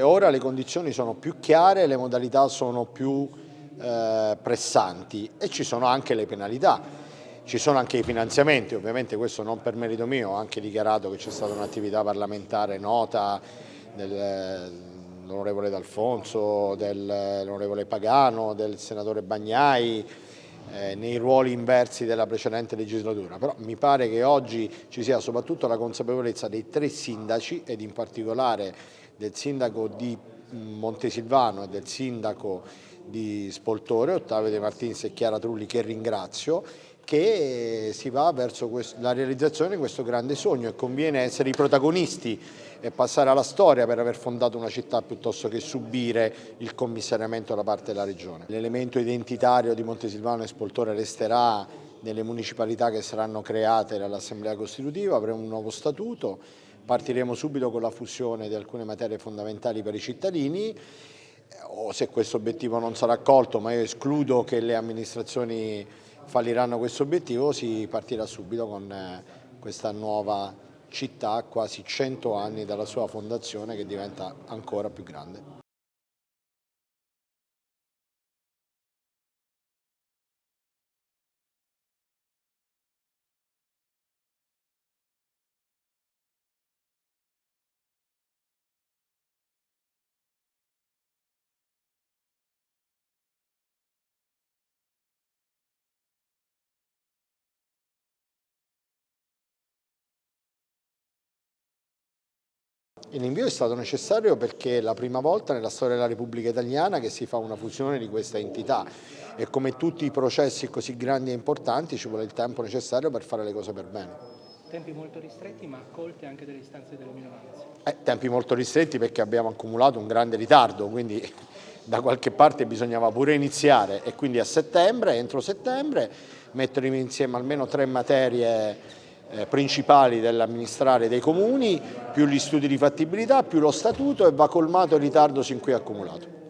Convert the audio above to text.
Ora le condizioni sono più chiare, le modalità sono più eh, pressanti e ci sono anche le penalità, ci sono anche i finanziamenti, ovviamente questo non per merito mio, ho anche dichiarato che c'è stata un'attività parlamentare nota dell'onorevole D'Alfonso, dell'onorevole Pagano, del senatore Bagnai, eh, nei ruoli inversi della precedente legislatura, però mi pare che oggi ci sia soprattutto la consapevolezza dei tre sindaci ed in particolare del sindaco di Montesilvano e del sindaco di Spoltore, Ottavio De Martins e Chiara Trulli che ringrazio, che si va verso la realizzazione di questo grande sogno e conviene essere i protagonisti e passare alla storia per aver fondato una città piuttosto che subire il commissariamento da parte della Regione. L'elemento identitario di Montesilvano e Spoltore resterà nelle municipalità che saranno create dall'Assemblea Costitutiva, avremo un nuovo statuto, partiremo subito con la fusione di alcune materie fondamentali per i cittadini o se questo obiettivo non sarà accolto, ma io escludo che le amministrazioni falliranno questo obiettivo, si partirà subito con eh, questa nuova città quasi 100 anni dalla sua fondazione che diventa ancora più grande. L'invio è stato necessario perché è la prima volta nella storia della Repubblica Italiana che si fa una fusione di questa entità e come tutti i processi così grandi e importanti ci vuole il tempo necessario per fare le cose per bene. Tempi molto ristretti ma accolte anche delle istanze delle minoranze. Eh, tempi molto ristretti perché abbiamo accumulato un grande ritardo, quindi da qualche parte bisognava pure iniziare e quindi a settembre, entro settembre, mettere insieme almeno tre materie principali dell'amministrare dei comuni, più gli studi di fattibilità, più lo statuto e va colmato il ritardo sin qui accumulato.